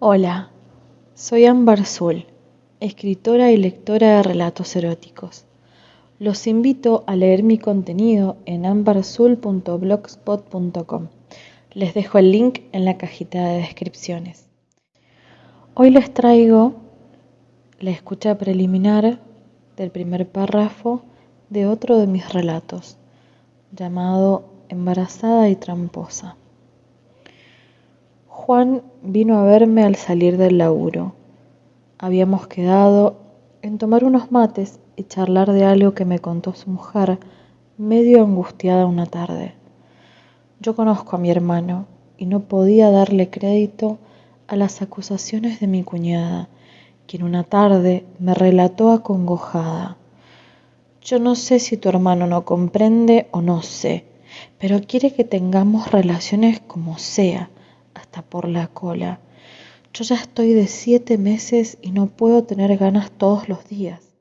Hola, soy Ámbar Zul, escritora y lectora de relatos eróticos. Los invito a leer mi contenido en ambarzul.blogspot.com. Les dejo el link en la cajita de descripciones. Hoy les traigo la escucha preliminar del primer párrafo de otro de mis relatos, llamado Embarazada y Tramposa. Juan vino a verme al salir del laburo. Habíamos quedado en tomar unos mates y charlar de algo que me contó su mujer, medio angustiada una tarde. Yo conozco a mi hermano y no podía darle crédito a las acusaciones de mi cuñada, quien una tarde me relató acongojada. Yo no sé si tu hermano no comprende o no sé, pero quiere que tengamos relaciones como sea hasta por la cola. Yo ya estoy de siete meses y no puedo tener ganas todos los días.